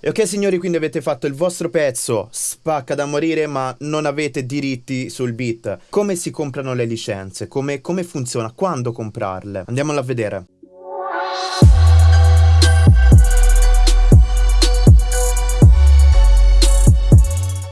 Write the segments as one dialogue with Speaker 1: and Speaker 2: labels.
Speaker 1: E ok signori, quindi avete fatto il vostro pezzo, spacca da morire, ma non avete diritti sul beat. Come si comprano le licenze? Come, come funziona? Quando comprarle? Andiamolo a vedere.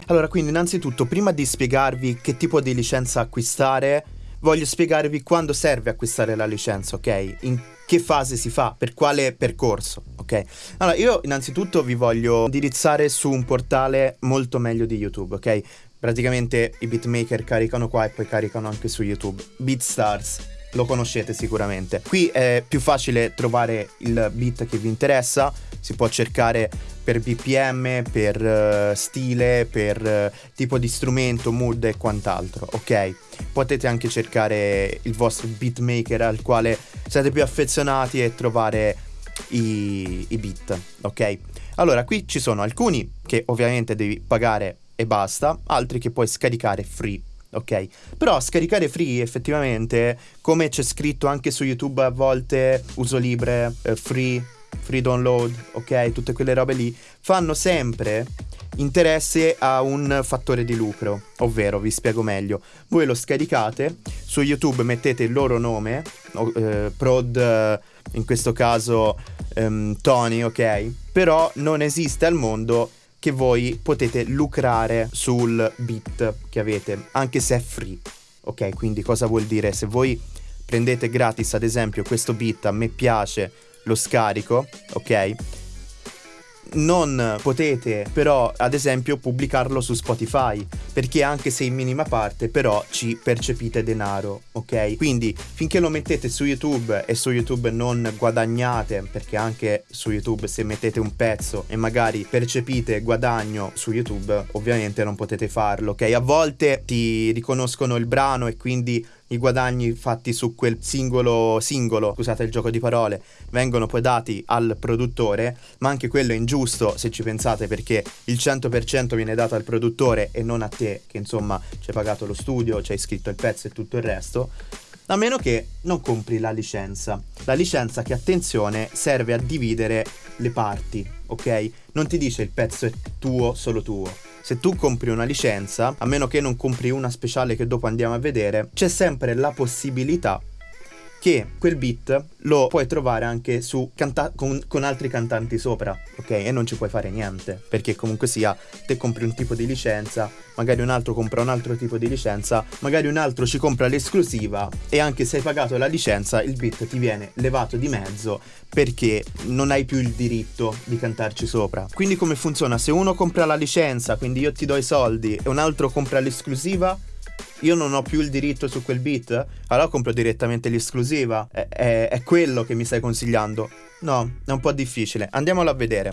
Speaker 1: Allora, quindi innanzitutto, prima di spiegarvi che tipo di licenza acquistare, voglio spiegarvi quando serve acquistare la licenza, ok? In che fase si fa, per quale percorso, ok? Allora, io innanzitutto vi voglio indirizzare su un portale molto meglio di YouTube, ok? Praticamente i beatmaker caricano qua e poi caricano anche su YouTube. BeatStars, lo conoscete sicuramente. Qui è più facile trovare il beat che vi interessa, si può cercare per BPM, per uh, stile, per uh, tipo di strumento, mood e quant'altro, ok? Potete anche cercare il vostro beatmaker al quale siete più affezionati e trovare i, i beat, ok? Allora, qui ci sono alcuni che ovviamente devi pagare e basta, altri che puoi scaricare free ok? Però scaricare free effettivamente, come c'è scritto anche su YouTube a volte, uso libre, eh, free, free download, ok? Tutte quelle robe lì, fanno sempre interesse a un fattore di lucro, ovvero vi spiego meglio. Voi lo scaricate, su YouTube mettete il loro nome, eh, prod in questo caso um, Tony, ok? Però non esiste al mondo che voi potete lucrare sul beat che avete, anche se è free. Ok, quindi cosa vuol dire? Se voi prendete gratis ad esempio questo beat, a me piace, lo scarico, ok? non potete però ad esempio pubblicarlo su Spotify perché anche se in minima parte però ci percepite denaro ok quindi finché lo mettete su YouTube e su YouTube non guadagnate perché anche su YouTube se mettete un pezzo e magari percepite guadagno su YouTube ovviamente non potete farlo ok a volte ti riconoscono il brano e quindi i guadagni fatti su quel singolo singolo, scusate il gioco di parole, vengono poi dati al produttore, ma anche quello è ingiusto se ci pensate perché il 100% viene dato al produttore e non a te che insomma ci hai pagato lo studio, ci hai scritto il pezzo e tutto il resto. A meno che non compri la licenza. La licenza che, attenzione, serve a dividere le parti, ok? Non ti dice il pezzo è tuo, solo tuo se tu compri una licenza, a meno che non compri una speciale che dopo andiamo a vedere, c'è sempre la possibilità che quel beat lo puoi trovare anche su canta- con, con, altri cantanti sopra, ok? E non ci puoi fare niente, perché comunque sia, te compri un tipo di licenza, magari un altro compra un altro tipo di licenza, magari un altro ci compra l'esclusiva e anche se hai pagato la licenza il beat ti viene levato di mezzo perché non hai più il diritto di cantarci sopra. Quindi come funziona? Se uno compra la licenza, quindi io ti do i soldi e un altro compra l'esclusiva, io non ho più il diritto su quel beat, allora compro direttamente l'esclusiva. È, è, è, quello che mi stai consigliando? No, è un po' difficile. Andiamolo a vedere.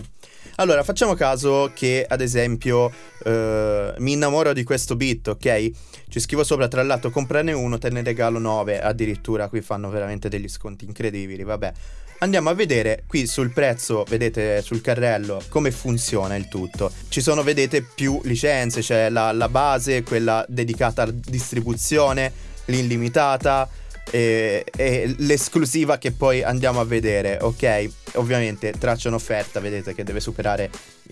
Speaker 1: Allora, facciamo caso che, ad esempio, eh, mi innamoro di questo beat, ok? Ci scrivo sopra, tra l'altro, comprane uno, te ne regalo 9. Addirittura qui fanno veramente degli sconti incredibili, vabbè. Andiamo a vedere qui sul prezzo, vedete sul carrello, come funziona il tutto. Ci sono, vedete, più licenze, c'è la, la base, quella dedicata alla distribuzione, l'illimitata, e, e, l'esclusiva che poi andiamo a vedere, ok? Ovviamente traccia un'offerta, vedete che deve superare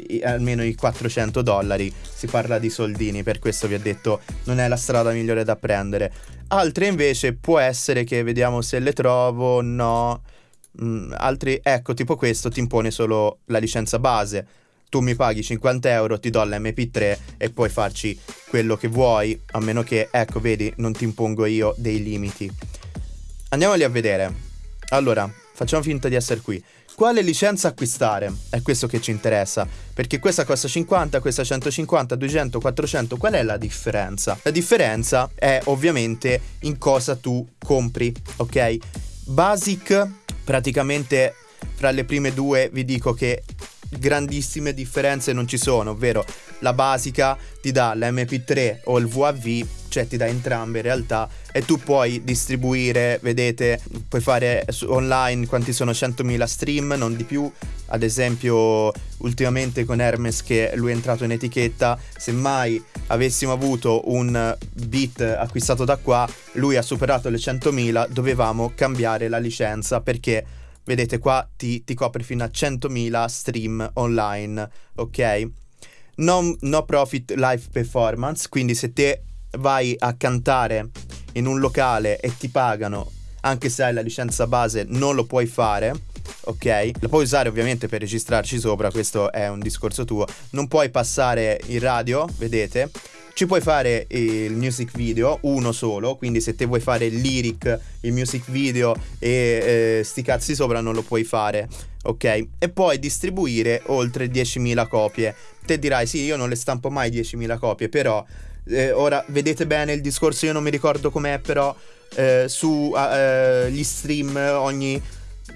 Speaker 1: i, almeno i 400 dollari, si parla di soldini, per questo vi ho detto non è la strada migliore da prendere. Altre invece può essere che vediamo se le trovo, no Mm, altri, ecco, tipo questo ti impone solo la licenza base. Tu mi paghi 50 euro, ti do l'MP3 e puoi farci quello che vuoi, a meno che, ecco, vedi, non ti impongo io dei limiti. Andiamoli a vedere. Allora, facciamo finta di essere qui. Quale licenza acquistare? È questo che ci interessa, perché questa costa 50, questa 150, 200, 400, qual è la differenza? La differenza è ovviamente in cosa tu compri, ok? Basic praticamente fra le prime due vi dico che grandissime differenze non ci sono, ovvero la basica ti dà l'MP3 o il VAV, cioè ti dà entrambe in realtà e tu puoi distribuire, vedete, puoi fare online quanti sono 100.000 stream, non di più. Ad esempio, ultimamente con Hermes che lui è entrato in etichetta, se mai avessimo avuto un beat acquistato da qua, lui ha superato le 100.000, dovevamo cambiare la licenza perché vedete qua ti, ti copre fino a 100.000 stream online, ok? Non, no profit live performance, quindi se te vai a cantare in un locale e ti pagano, anche se hai la licenza base, non lo puoi fare. Ok, lo puoi usare ovviamente per registrarci sopra, questo è un discorso tuo. Non puoi passare in radio, vedete? Ci puoi fare il music video, uno solo, quindi se te vuoi fare il lyric, il music video e eh, sti cazzi sopra non lo puoi fare, ok? E puoi distribuire oltre 10.000 copie. Te dirai sì, io non le stampo mai 10.000 copie, però eh, ora vedete bene il discorso, io non mi ricordo com'è, però eh, su eh, gli stream ogni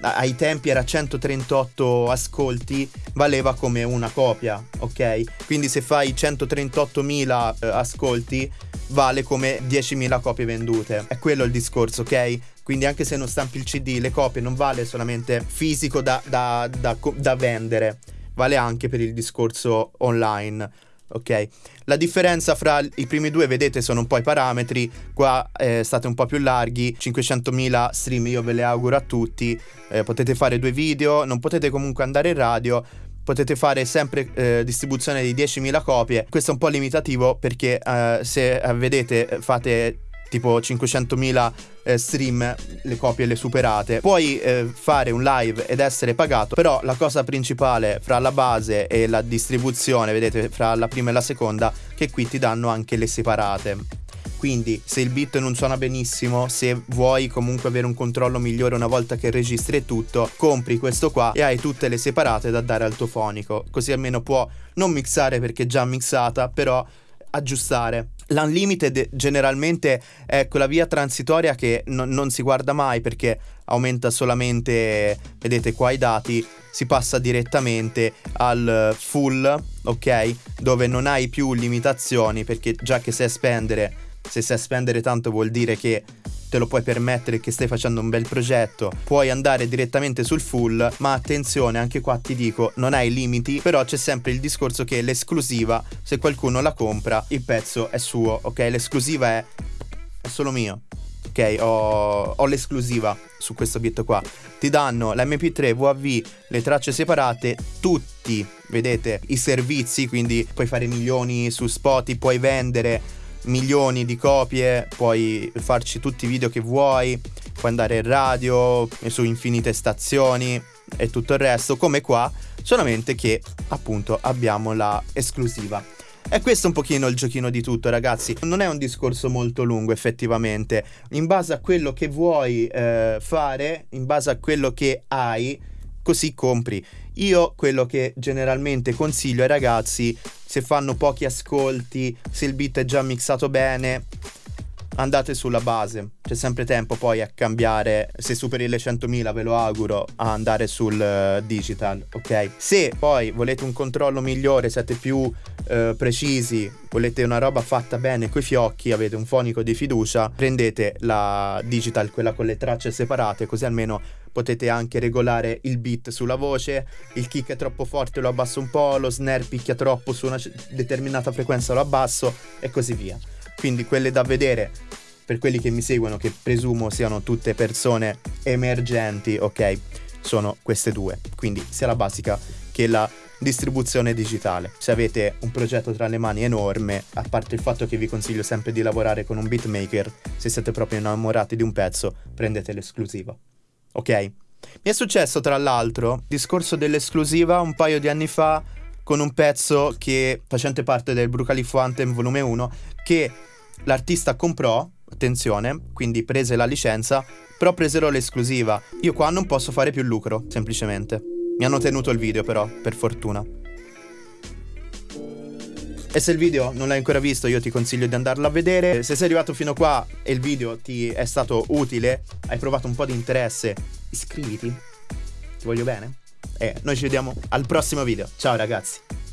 Speaker 1: ai tempi era 138 ascolti, valeva come una copia, ok? Quindi se fai 138.000 eh, ascolti, vale come 10.000 copie vendute. È quello il discorso, ok? Quindi anche se non stampi il CD, le copie non vale solamente fisico da, da, da, da vendere, vale anche per il discorso online ok? La differenza fra i primi due, vedete, sono un po' i parametri, qua eh, state un po' più larghi, 500.000 stream io ve le auguro a tutti, eh, potete fare due video, non potete comunque andare in radio, potete fare sempre eh, distribuzione di 10.000 copie, questo è un po' limitativo perché eh, se eh, vedete fate tipo 500.000 eh, stream, le copie le superate. Puoi eh, fare un live ed essere pagato, però la cosa principale fra la base e la distribuzione, vedete, fra la prima e la seconda, che qui ti danno anche le separate. Quindi se il beat non suona benissimo, se vuoi comunque avere un controllo migliore una volta che registri tutto, compri questo qua e hai tutte le separate da dare al tuo fonico. Così almeno può non mixare perché è già mixata, però aggiustare. L'unlimited generalmente è quella via transitoria che no, non si guarda mai perché aumenta solamente, vedete qua i dati, si passa direttamente al full, ok? Dove non hai più limitazioni perché già che sai spendere, se sai spendere tanto vuol dire che te lo puoi permettere che stai facendo un bel progetto, puoi andare direttamente sul full, ma attenzione, anche qua ti dico, non hai limiti, però c'è sempre il discorso che l'esclusiva, se qualcuno la compra, il pezzo è suo, ok? L'esclusiva è, è solo mio. Ok, ho, ho l'esclusiva su questo beat qua. Ti danno l'MP3, WAV, le tracce separate, tutti, vedete, i servizi, quindi puoi fare milioni su Spotify, puoi vendere milioni di copie, puoi farci tutti i video che vuoi, puoi andare in radio, su infinite stazioni e tutto il resto, come qua, solamente che appunto abbiamo la esclusiva. E questo è un pochino il giochino di tutto, ragazzi. Non è un discorso molto lungo, effettivamente. In base a quello che vuoi eh, fare, in base a quello che hai, così compri. Io quello che generalmente consiglio ai ragazzi, se fanno pochi ascolti, se il beat è già mixato bene, andate sulla base. C'è sempre tempo poi a cambiare, se superi le 100.000 ve lo auguro, a andare sul uh, digital, ok? Se poi volete un controllo migliore, siete più uh, precisi, volete una roba fatta bene coi fiocchi, avete un fonico di fiducia, prendete la digital, quella con le tracce separate, così almeno potete anche regolare il beat sulla voce, il kick è troppo forte lo abbasso un po', lo snare picchia troppo su una determinata frequenza lo abbasso e così via. Quindi quelle da vedere per quelli che mi seguono, che presumo siano tutte persone emergenti, ok, sono queste due. Quindi sia la basica che la distribuzione digitale. Se avete un progetto tra le mani enorme, a parte il fatto che vi consiglio sempre di lavorare con un beatmaker, se siete proprio innamorati di un pezzo, prendete l'esclusiva. Ok? Mi è successo tra l'altro, discorso dell'esclusiva un paio di anni fa con un pezzo che facente parte del Brucalifo Anthem volume 1 che l'artista comprò, attenzione, quindi prese la licenza, però presero l'esclusiva. Io qua non posso fare più lucro, semplicemente. Mi hanno tenuto il video però, per fortuna. E se il video non l'hai ancora visto io ti consiglio di andarlo a vedere. Se sei arrivato fino qua e il video ti è stato utile, hai provato un po' di interesse, iscriviti. Ti voglio bene. E noi ci vediamo al prossimo video. Ciao ragazzi.